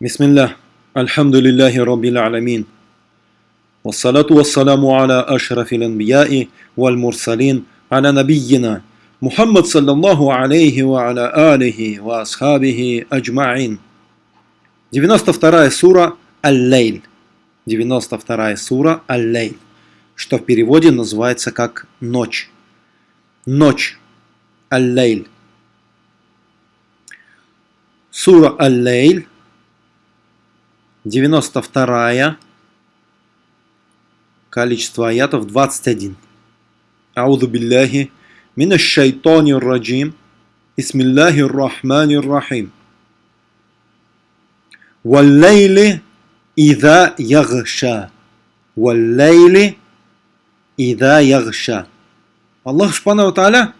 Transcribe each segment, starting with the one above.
بسم الله الحمد لله رب العالمين والصلاة والسلام على أشرف الأنبياء والمرسلين على نبينا محمد صلى الله عليه وعلى آله وأصحابه أجمعين 92 сура Аль-Лейль 92 сура Аль-Лейль что в переводе называется как ночь ночь Аль-Лейль сура Аль-Лейль 92 количество аятов 21. Ауду билляхи мина шайтани раджим. Бисмиллахи рахмани рахим. Валлейли ида ягша. Валлейли ида ягша. Аллах Субхану Тааля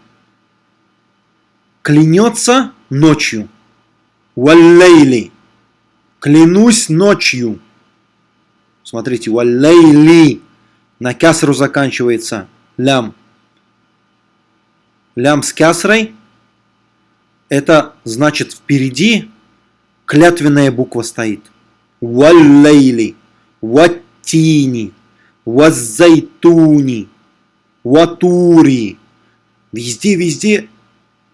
клянется ночью. Валлейли. Клянусь ночью. Смотрите, валлейли. На кясру заканчивается лям. Лям с кясрой. Это значит впереди клятвенная буква стоит. Валлейли. Ваттини. Ваззайтуни. Ватури. Везде-везде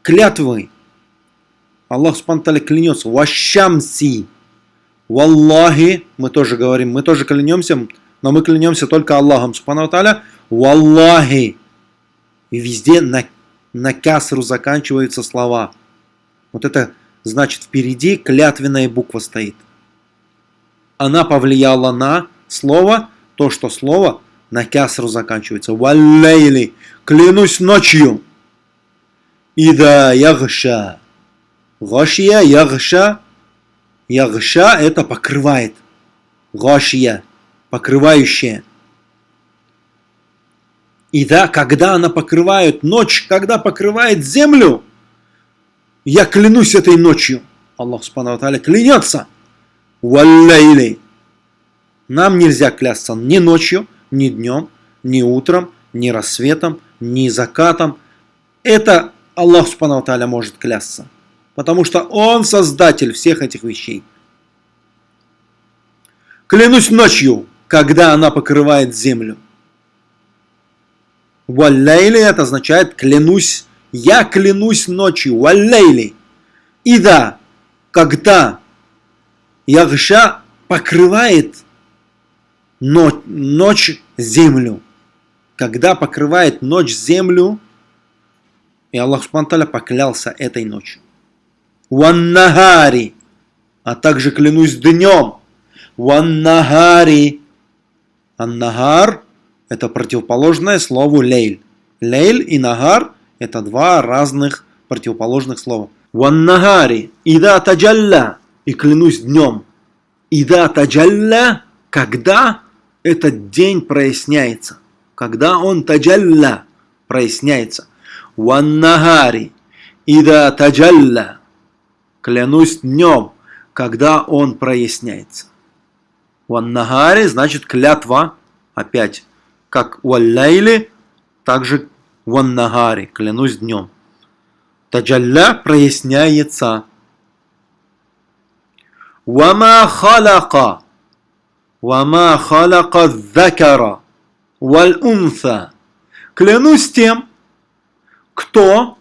клятвы. Аллах Субтитры клянется. Вашамси. Валлахи. Мы тоже говорим, мы тоже клянемся, но мы клянемся только Аллахом Субхану Таля. Валлахи. И везде на, на касру заканчиваются слова. Вот это значит впереди клятвенная буква стоит. Она повлияла на слово, то, что слово на кясру заканчивается. Валлейли. Клянусь ночью. Ида ягша. Гашия, ягша. Ягша это покрывает. Гашия. Покрывающая. И да, когда она покрывает ночь, когда покрывает землю, я клянусь этой ночью. Аллах Субхану клянется. Валлейли. Нам нельзя клясться ни ночью, ни днем, ни утром, ни рассветом, ни закатом. Это Аллах Субхану Тааля может клясться. Потому что Он создатель всех этих вещей. Клянусь ночью, когда она покрывает землю. Валлейли это означает клянусь, я клянусь ночью. Валлейли. И да, когда Ягша покрывает ночь землю. Когда покрывает ночь землю, и Аллах Субтитры поклялся этой ночью. Ваннагари, а также клянусь днем. Ваннагари. Аннагар – это противоположное слову лейль. Лейль и нагар – это два разных противоположных слова. Ваннагари, ида таджалля, и клянусь днем. Ида таджалля, когда этот день проясняется. Когда он таджалля проясняется. Ваннагари. Ида таджалля. Клянусь днем, когда он проясняется. Ваннагари значит клятва. Опять, как валлайли, также ваннагари. Клянусь днем. Таджалля проясняется. Вама халака. «Вама халяка закара валь унса». Клянусь тем, кто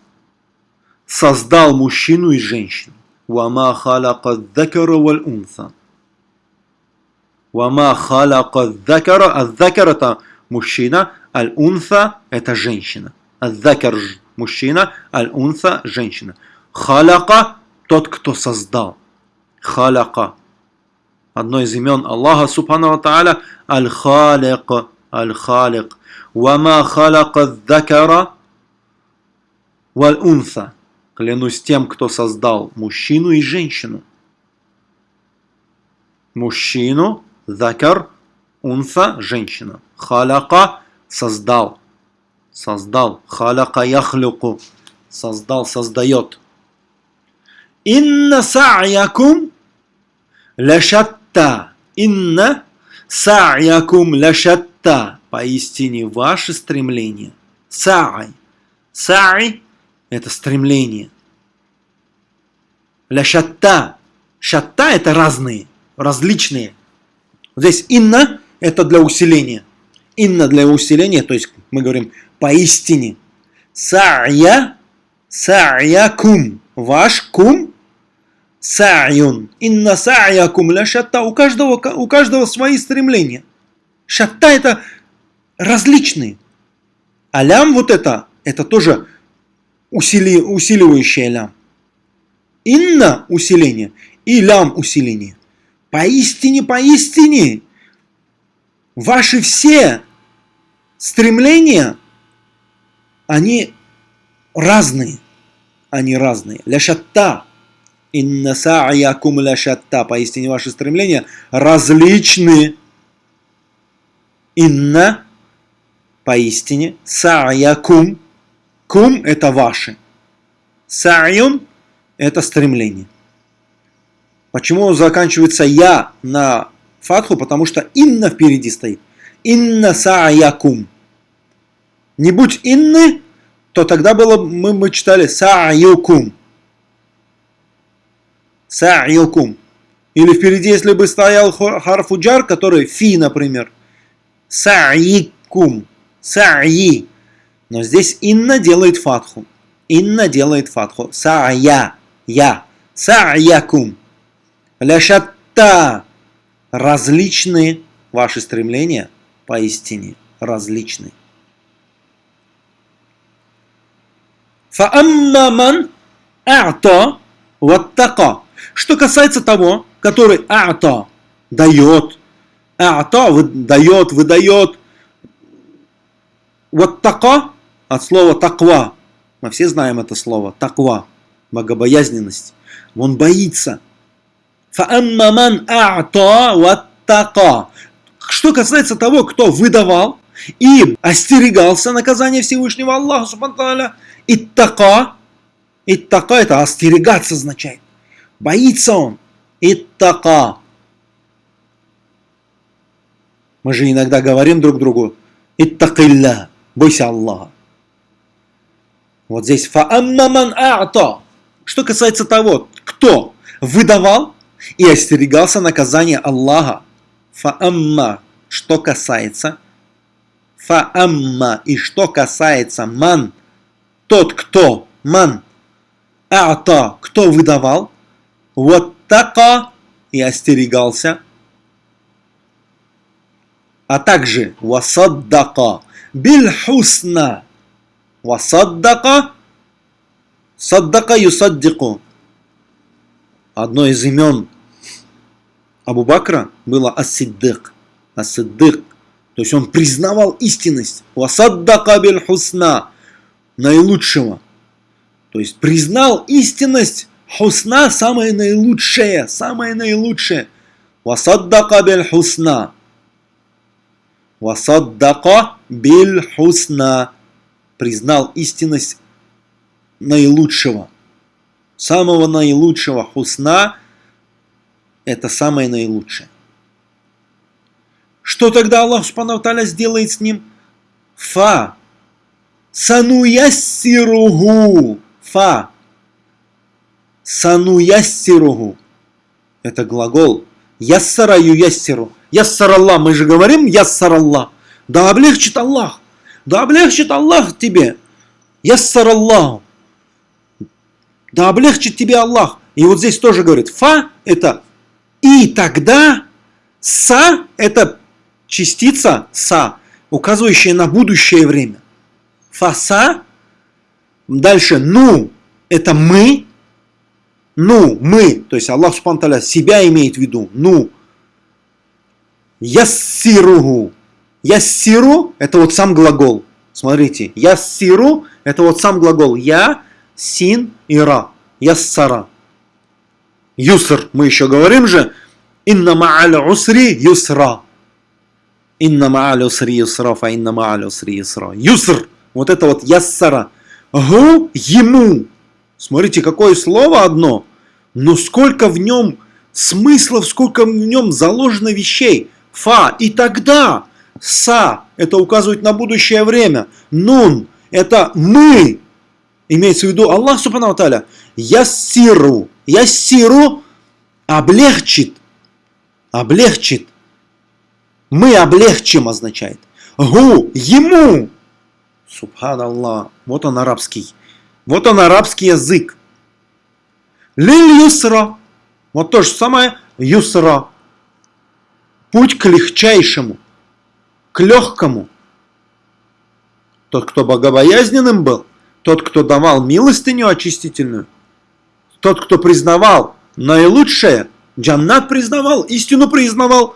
создал мужчину и женщину. «Вама халяка закара валь унса». «Вама халяка закара». А закар это мужчина, аль-унса это женщина. А-закар мужчина, аль-унса женщина. Халяка тот, кто создал. Халяка одно из имен Аллаха Субхану Тааля Аль-Халик, Аль-Халик. Вама халяка дакара валь-унса. Клянусь тем, кто создал мужчину и женщину. Мужчину, закар, унса, женщина. Халяка создал. Создал. Халяка яхлюку. Создал, создает. Инна са'якум лашат шатта. Инна са'якум ля шатта. Поистине ваше стремление. Са'ай. Са'ай – это стремление. Ля шатта. Шатта – это разные. различные. Здесь инна это для усиления. Инна для усиления, то есть мы говорим поистине. Сa'я, сa'якум, ваш кум, сa'юн. Инна сa'якум ля шатта. У каждого, у каждого свои стремления. Шатта это различные. А лям вот это, это тоже усили, усиливающее лям. Инна усиление и лям усиление. Поистине, поистине, ваши все стремления, они разные. Они разные. Ляшатта. Инна са'якум ляшатта. Поистине ваши стремления различны. Инна. Поистине. Са'якум. Кум это ваши. Сa'юн это стремление. Почему заканчивается я на фатху? Потому что инна впереди стоит. Инна са'якум. Не будь инны, то тогда было, мы, мы читали са'юкум. Са'юкум. Или впереди, если бы стоял харфуджар, который фи, например. Са'икум. Са'и. Но здесь инна делает фатху. Инна делает фатху. Са'я. Я. Са'якум. Ляшатта. Различные ваши стремления поистине различны. Фааммаман а'та ваттака. Что касается того, который а'та дает, а'та дает, выдает, ваттака от слова таква. Мы все знаем это слово, таква, богобоязненность. Он боится. Что касается того, кто выдавал и остерегался наказания Всевышнего Аллаха, субхану Иттака. Иттака это остерегаться означает. Боится он. Иттака. Мы же иногда говорим друг другу. Иттакилля. Бойся Аллаха. Вот здесь фааммаман а'та. Что касается того, кто выдавал и остерегался наказания Аллаха. Фаамма. Что касается. Фаамма. И что касается ман тот, кто ман а'та, кто выдавал, вот така и остерегался, а также васаддака биль хусна, васаддака, саддака юсаддику. Одно из имен Абу Бакра было Ас-Сиддык. Ас-Сиддык. То есть он признавал истинность. Васаддака биль хусна наилучшего. То есть признал истинность хусна самое наилучшее, самое наилучшее. Васаддака биль хусна. Васаддака биль хусна. Признал истинность наилучшего. Самого наилучшего хусна – это самое наилучшее. Что тогда Аллах Субхану сделает с ним? Фа Сануяссиругу. Фа. Сануяссиругу. Это глагол. Яссара юяссиру. Яссар Аллах. Мы же говорим яссар Аллах. Да облегчит Аллах. Да облегчит Аллах тебе. Яссар Аллах. Да облегчит тебе Аллах. И вот здесь тоже говорит. Фа это и тогда. Са это частица са, указывающая на будущее время фаса. Дальше ну, это мы. Ну, мы, то есть Аллах Субхану себя имеет в виду. Ну, яссиругу. Яссиру – это вот сам глагол. Смотрите, яссиру – это вот сам глагол. Я, син и ра. Яссара. Юср. Мы еще говорим же. Инна ма'аль усри юсра. Инна ма'аль усри юсра, фа инна ма'аль усри юсра. Юср. Вот это вот яссара. Гу ему. Смотрите, какое слово одно. Но сколько в нем смыслов, сколько в нем заложено вещей. Фа. И тогда. Са. Это указывает на будущее время. Нун. Это мы. Имеется в виду Аллах Субхану Таля. Яссиру. Яссиру облегчит. облегчит. Мы облегчим означает. Гу, ему. Субханаллах. Вот он арабский. Вот он арабский язык. Лиль юсра. Вот то же самое юсра. Путь к легчайшему, к легкому. Тот, кто богобоязненным был, тот, кто давал милостыню очистительную, тот, кто признавал наилучшее, джаннат признавал, истину признавал,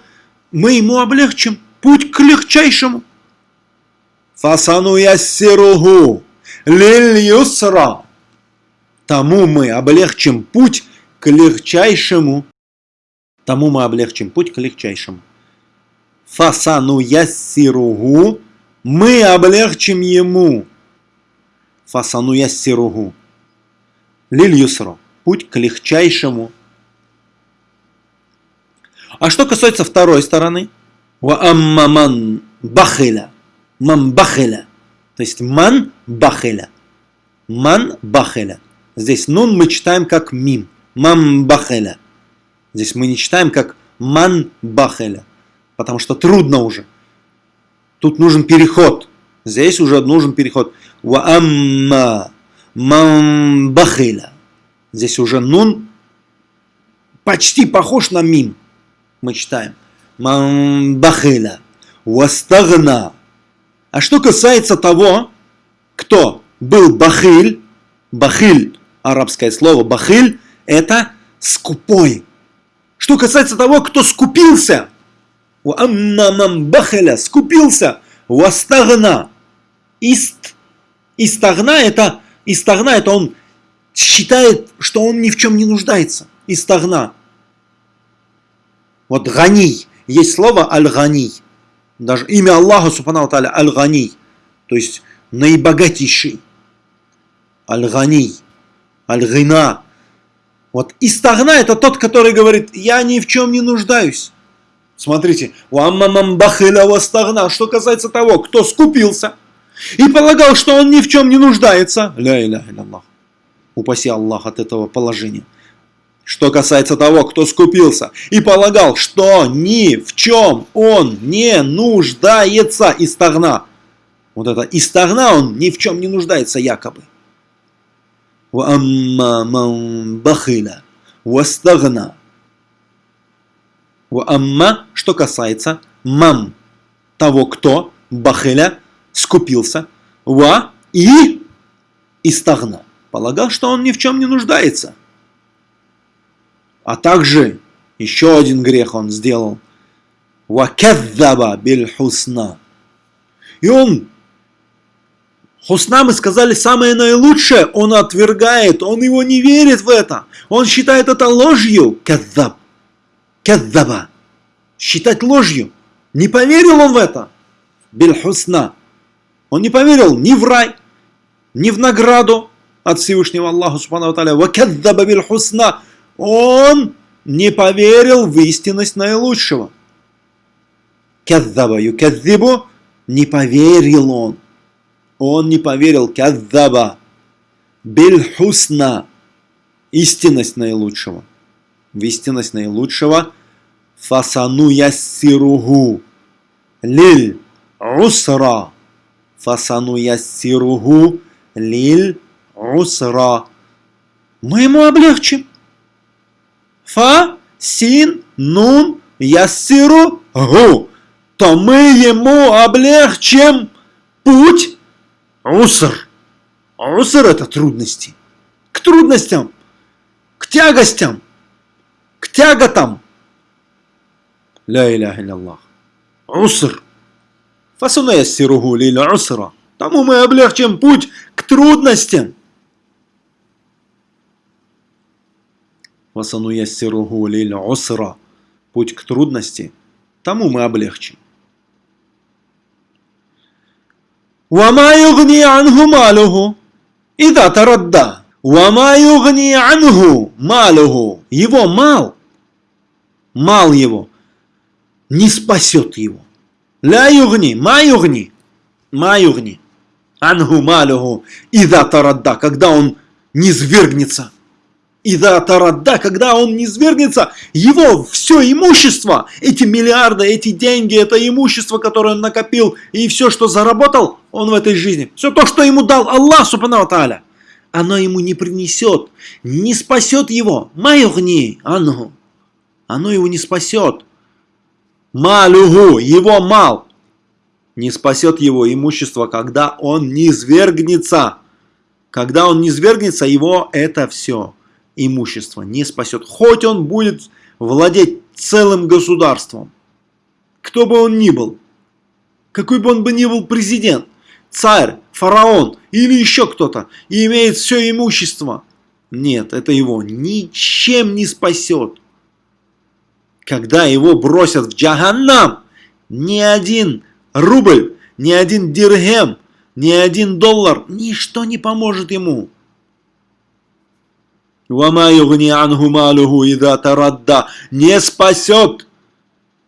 мы ему облегчим путь к легчайшему. Фасану яссиругу лиль юсра. Тому мы облегчим путь к легчайшему. Тому мы облегчим путь к легчайшему. Фасану яссиругу. Мы облегчим ему. Фасану яссиругу. Лиль юсра. Путь к легчайшему. А что касается второй стороны, ва аммаман бахиля, ман бахиля, то есть ман бахиля, ман бахиля. Здесь нун мы читаем как мим, ман бахиля. Здесь мы не читаем как ман бахиля, потому что трудно уже. Тут нужен переход. Здесь уже нужен переход. Ва амма ман бахиля. Здесь уже нун почти похож на мим мы читаем. Мамбахиля. Вастагна. А что касается того, кто был бахиль, бахиль, арабское слово бахиль, это скупой. Что касается того, кто скупился, мамбахиля, скупился, вастагна. Ист, истагна это, истагна это он считает, что он ни в чем не нуждается. Истагна. Вот гани, есть слово аль-гани. Даже имя Аллаха, субхану таля, аль-гани. То есть наибогатейший. Аль-гани, аль-гина. Вот истагна это тот, который говорит, я ни в чем не нуждаюсь. Смотрите, стагна. Что касается того, кто скупился и полагал, что он ни в чем не нуждается. Ля иля Аллах. Упаси Аллах от этого положения. Что касается того, кто скупился и полагал, что ни в чем он не нуждается, истагна. Вот это истагна, он ни в чем не нуждается якобы. бахиля, вастагна. Амма, что касается мам, того, кто бахиля скупился, ва и истагна. Полагал, что он ни в чем не нуждается. А также еще один грех он сделал. Вакаддаба биль хусна. И он, хусна мы сказали самое наилучшее, он отвергает, он его не верит в это. Он считает это ложью. Каддаб. Каддаба. Считать ложью. Не поверил он в это. Биль хусна. Он не поверил ни в рай, ни в награду от Всевышнего Аллаха Субхану Таля. Вакаддаба биль хусна. Он не поверил в истинность наилучшего. Каддаба юкаддибу, не поверил он. Он не поверил, каддаба, бельхусна, истинность наилучшего. В истинность наилучшего фасану яссиругу лиль усра. Фасану яссиругу лиль усра. Мы ему облегчим. Фа, син, нун, яссиру, гу. То мы ему облегчим путь. Уср. Уср это трудности. К трудностям, к тягостям, к тяготам. Ля иляха Аллах. Уср. Фасуна яссиругу лиль усра. Тому мы облегчим путь к трудностям. Васану яссиругу лиль усра. Путь к трудности, тому мы облегчим. Вама югни анху малуху. Ида тарадда. Вама югни анху малуху. Его мал, мал его, не спасет его. Ля югни, ма югни, ма югни. Анху малуху. Ида тарадда, когда он не свергнется И да, тарадда, когда он не свергнется, его все имущество, эти миллиарды, эти деньги, это имущество, которое он накопил, и все, что заработал он в этой жизни, все то, что ему дал Аллах, субхану тааля, оно ему не принесет, не спасет его. Майогни, ангу. Оно его не спасет. Малюгу, его мал. Не спасет его имущество, когда он не свергнется. Когда он не свергнется, его это все имущество не спасет. Хоть он будет владеть целым государством. Кто бы он ни был. Какой бы он бы ни был президент царь, фараон или еще кто-то и имеет все имущество. Нет, это его ничем не спасет. Когда его бросят в джаганнам, ни один рубль, ни один дирхем, ни один доллар, ничто не поможет ему. Не спасет.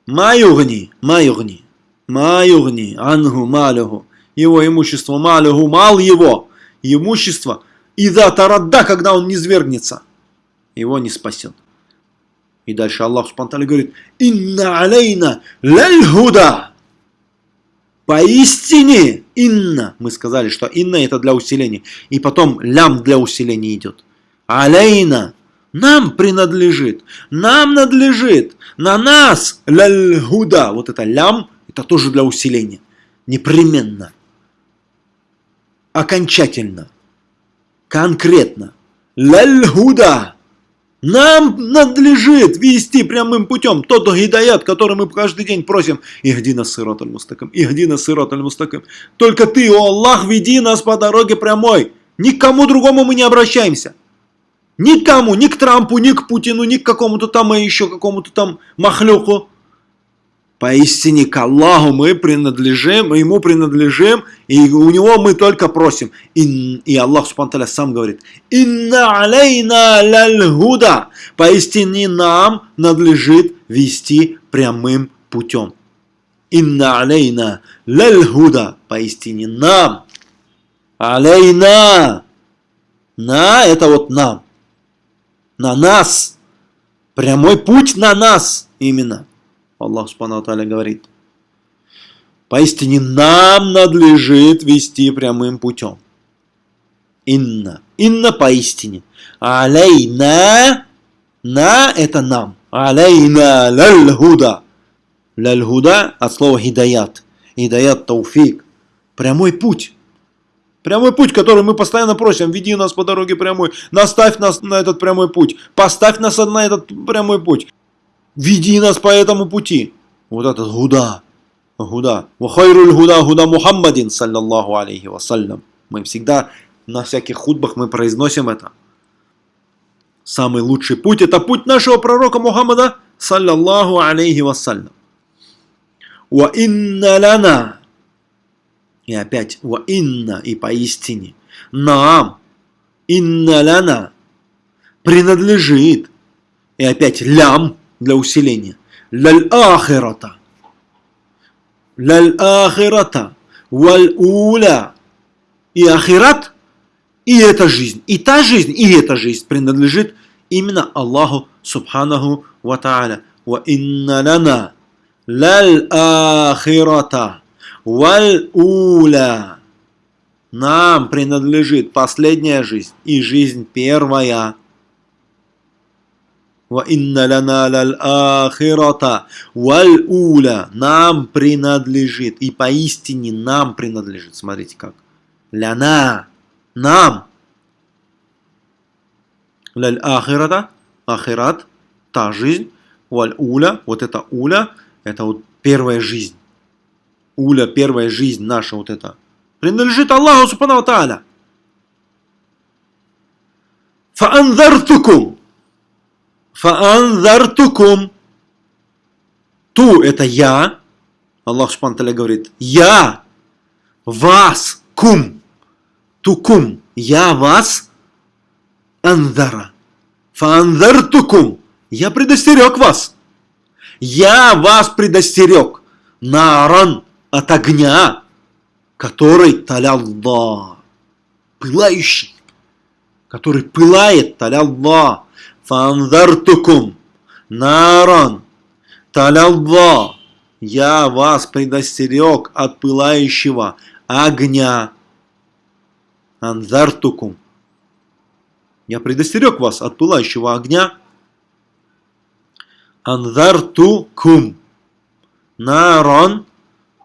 Маюгни, маюгни, маюгни, ангу малюху. Его имущество, малюху, мал его, имущество. И да, тарадда, когда он не свергнется, его не спасет. И дальше Аллах Субтитры говорит, «Инна алейна ляльхуда». Поистине, инна, мы сказали, что инна это для усиления. И потом лям для усиления идет. Алейна, нам принадлежит, нам надлежит, на нас ляльгуда. Вот это лям, это тоже для усиления. Непременно. Окончательно. Конкретно. Ляльгуда. Нам надлежит вести прямым путем тот гидаят, который мы каждый день просим. Ихди нас сирот аль-мустаким, ихди нас сирот аль-мустаким. Только ты, о Аллах, веди нас по дороге прямой. Никому другому мы не обращаемся. Никому, ни к Трампу, ни к Путину, ни к какому-то там и еще какому-то там махлюку. Поистине к Аллаху мы принадлежим, ему принадлежим, и у него мы только просим. И, и Аллах Субтитры сам говорит, «Инна алейна ляльгуда». Поистине нам надлежит вести прямым путем. «Инна алейна ляльгуда». Поистине нам. Алейна. На это вот нам на нас. Прямой путь на нас именно. Аллах Субхану Аталя говорит. Поистине нам надлежит вести прямым путем. Инна. Инна поистине. Алейна. На это нам. Алейна лаль-худа. Лаль-худа от слова хидаят. Хидаят тауфик. Прямой путь. Прямой путь, который мы постоянно просим, веди нас по дороге прямой, наставь нас на этот прямой путь, поставь нас на этот прямой путь, веди нас по этому пути. Вот этот гуда, гуда. Вахайруль гуда гуда Мухаммадин, саллаллаху алейхи вассалям. Мы всегда на всяких худбах мы произносим это. Самый лучший путь это путь нашего пророка Мухаммада, саллаллаху алейхи вассалям. Ва инна лана и опять «Ва инна» и поистине. «Нам» «Инна ляна» принадлежит. И опять «лям» для усиления. «Ляль ахирата». «Ляль ахирата». «Валь уля». И ахират, и эта жизнь, и та жизнь, и эта жизнь принадлежит именно Аллаху Субханаху Ва Тааля. «Ва инна ляна». «Ляль ахирата». Валь-уля. Нам принадлежит последняя жизнь и жизнь первая. Лана лаль ахирата валь-уля. Нам принадлежит. И поистине нам принадлежит. Смотрите как. Ляна. Нам. Лаль ахирата. Ахират. Та жизнь. Валь-уля. Вот это уля. Это вот первая жизнь уля, первая жизнь наша вот эта, принадлежит Аллаху Субхану Тааля. Фаанзартукум. Фаанзартукум. Ту это я. Аллах Тааля говорит, я вас, кум, тукум, я вас, анзара. Фаанзартукум. Я предостерег вас. Я вас предостерег. Наран от огня, который талялла, пылающий, который пылает талялла, фанзартукум наран талялла. Я вас предостерег от пылающего огня. Анзартукум. Я предостерег вас от пылающего огня. Анзартукум. Наран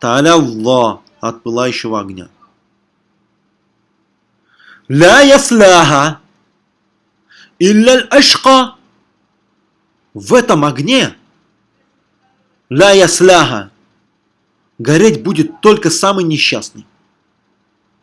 талялла. От пылающего огня. Ля ясляха. Илля ашка. В этом огне ля ясляха. Гореть будет только самый несчастный.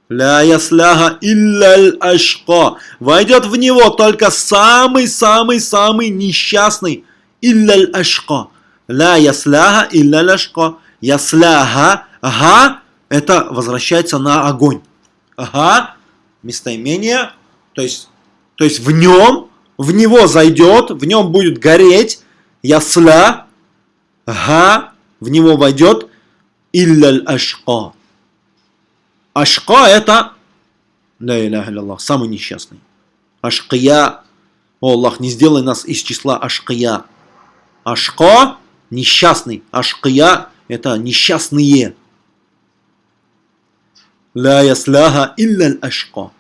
Ля ясляха илля ашка. Войдет в него только самый-самый-самый несчастный. Илля ашка. Ля ясляха илля ашка. Ясляха. Ага. Это возвращается на огонь. Ага. Местоимение. То есть, то есть в нем, в него зайдет, в нем будет гореть. Ясля. Ага. В него войдет. Илля ашка. Ашка это, да иляха самый несчастный. Ашкия, о Аллах, не сделай нас из числа ашкия. Ашка, несчастный. Ашкия, это несчастные. Ля ясляха илля ашка.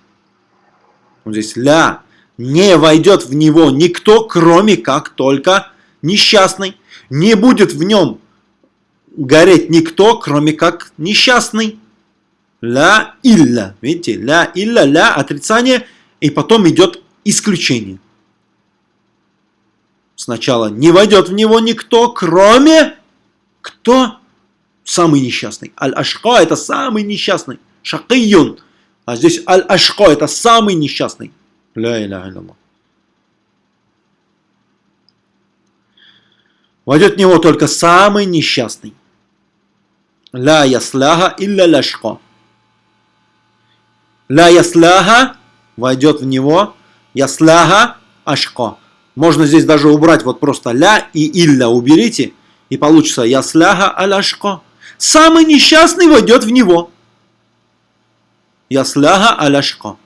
Вот здесь ля. Не войдет в него никто, кроме как только несчастный. Не будет в нем гореть никто, кроме как несчастный. Ля илля. Видите, ля илля, ля отрицание, и потом идет исключение. Сначала не войдет в него никто, кроме кто? Самый несчастный. Аль-Ашка это самый несчастный. Шакийюн. А здесь Аль-Ашка это самый несчастный. Ля иля илля Войдет в него только самый несчастный. Ля ясляха илля ляшка. Ля ясляха войдет в него. Ясляха ашко. Можно здесь даже убрать вот просто ля и илля уберите. И получится ясляха аляшко. Самый несчастный войдет в него. Ясляха аляшко.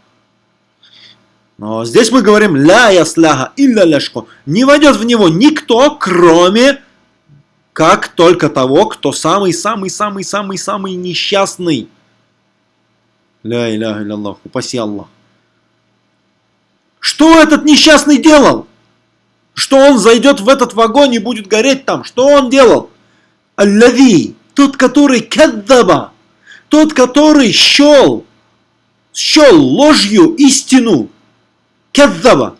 Но здесь мы говорим ля ясляха илля ляшко. Не войдет в него никто, кроме как только того, кто самый-самый-самый-самый-самый несчастный. Ля иляха Аллах, упаси Аллах. Что этот несчастный делал? Что он зайдет в этот вагон и будет гореть там? Что он делал? Аллави, тот, который каддаба, тот, который щел, щел ложью истину. Каддаба.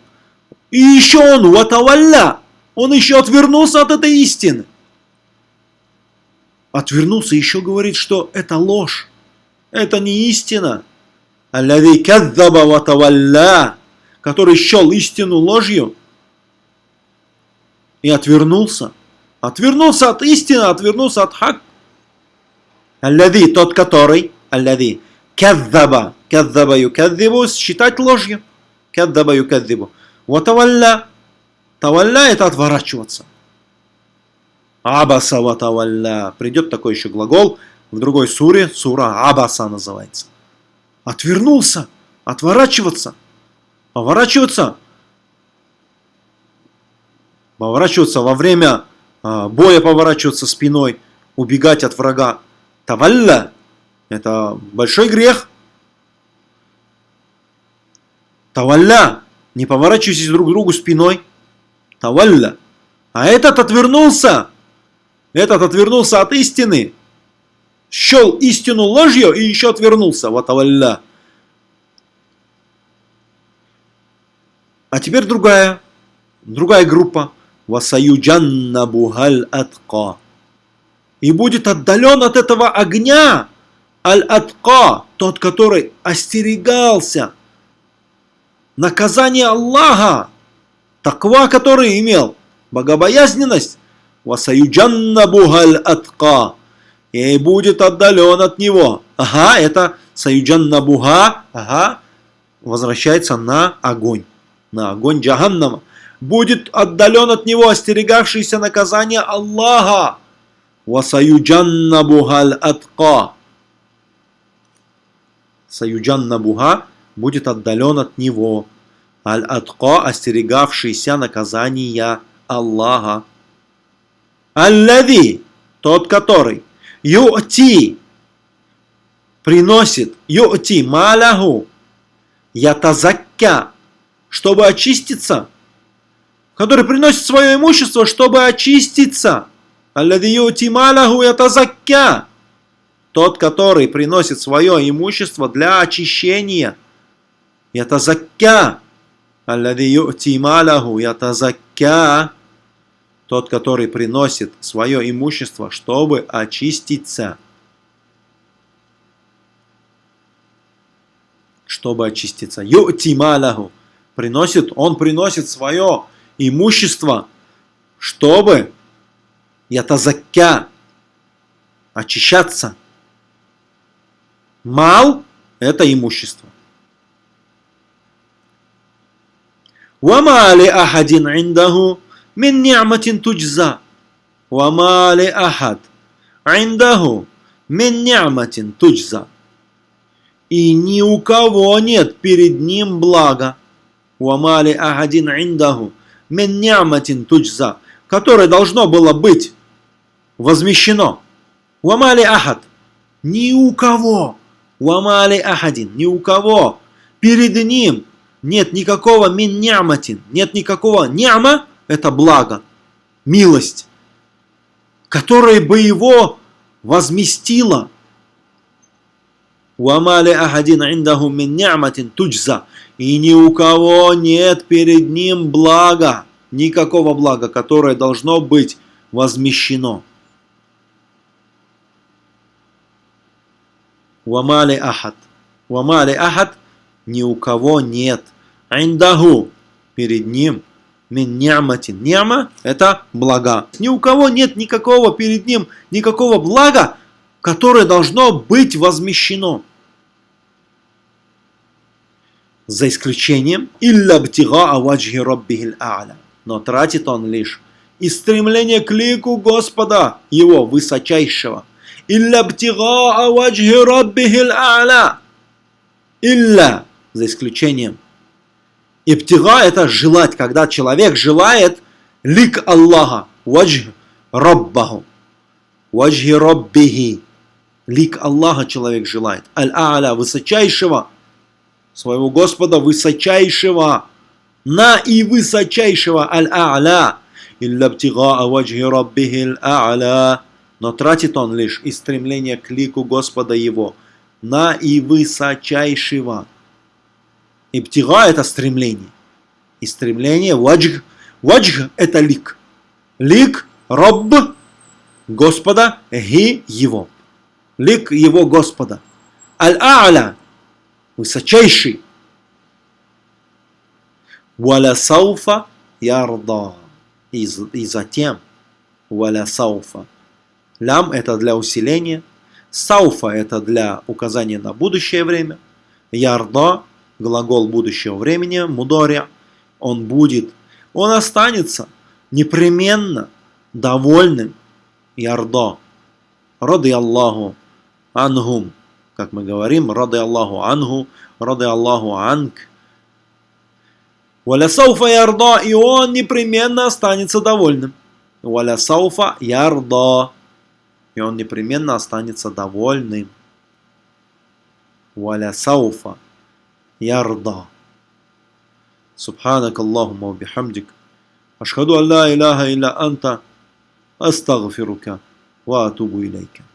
И еще он, ватавалля, он еще отвернулся от этой истины. Отвернулся, еще говорит, что это ложь. Это не истина. Аллади каддаба ватавалля, который счел истину ложью и отвернулся. Отвернулся от истины, отвернулся от хак. Аллади, тот который, аллади, каддаба, каддаба юкаддибу, считать ложью. Каддаба юкаддибу. Ватавалля, тавалля это отворачиваться. Абаса ватавалля. Придет такой еще глагол – в другой суре, сура Абаса называется. Отвернулся, отворачиваться, поворачиваться. Поворачиваться во время а, боя, поворачиваться спиной, убегать от врага. Тавалля – это большой грех. Тавалля – не поворачивайтесь друг к другу спиной. Тавалля. А этот отвернулся. Этот отвернулся от истины счел истину ложью и еще отвернулся. Ватавалля. А теперь другая, другая группа. Васаюджанна бухаль атка. И будет отдален от этого огня аль-атка, тот, который остерегался наказание Аллаха, таква, который имел, богобоязненность. Атка и будет отдален от него. Ага, это Саюджан Набуга, ага, возвращается на огонь, на огонь Джаханнама. Будет отдален от него остерегавшийся наказания Аллаха. Васаюджан Набухаль Атка. Саюджан Набуга будет отдален от него. Аль-Атка, остерегавшийся наказания Аллаха. Аллави, тот который, юти, приносит, юти, маляху, ятазакка, чтобы очиститься, который приносит свое имущество, чтобы очиститься. Аллади юти маляху ятазакка, тот, который приносит свое имущество для очищения. Ятазакка. Аллади юти маляху ятазакка. Тот, который приносит свое имущество, чтобы очиститься. Чтобы очиститься. Юти маляху. Приносит, он приносит свое имущество, чтобы ятазакка очищаться. Мал – это имущество. وما لأحد عنده من نعمة تجزى وما لأحد عنده من نعمة تجزى И ни у кого нет перед ним блага. Уамали ахадин индаху мин няматин туджза, которое должно было быть возмещено. Уамали ахад. Ни у кого. Уамали ахадин, ни у кого. Перед ним нет никакого мин няматин, нет никакого няма, это благо, милость, которая бы его возместила. Уамали ахадин индаху мин туджза. И ни у кого нет перед ним блага, никакого блага, которое должно быть возмещено. Вамали ахад. Вамали ахад ни у кого нет. Индаху перед ним мин няматин. Няма это блага. Ни у кого нет никакого перед ним, никакого блага, которое должно быть возмещено. За исключением илля бтига аваджхи роббихил а'ля. Но тратит он лишь из стремления к лику Господа, его высочайшего. Илля бтига аваджхи роббихил а'ля. Илля, за исключением. Иптига это желать, когда человек желает лик Аллаха, ваджх Раббаху, ваджхи Раббихи. Лик Аллаха человек желает. Аль-А'ля, высочайшего, своего Господа высочайшего, на и высочайшего Аль-А'ля. Илля бтига ваджхи Раббихи Аль-А'ля. Но тратит он лишь из стремления к лику Господа его, на и высочайшего. Ибтига – это стремление. И стремление ваджг. Ваджг – это лик. Лик – Рабб Господа, ги – его. Лик его Господа. Аль-А'ля – высочайший. Валя сауфа ярда. И, и затем валя сауфа. Лям – это для усиления. Сауфа – это для указания на будущее время. Ярда глагол будущего времени, мудоря, он будет, он останется непременно довольным, ярдо, рады Аллаху ангум, как мы говорим, рады Аллаху ангу, рады Аллаху анг. Валя сауфа ярдо, и он непременно останется довольным. Валя сауфа ярдо, и он непременно останется довольным. Валя сауфа يرضى. سبحانك اللهم وبحمدك أشهد أن لا إله إلا أنت أستغفرك وأتوب إليك.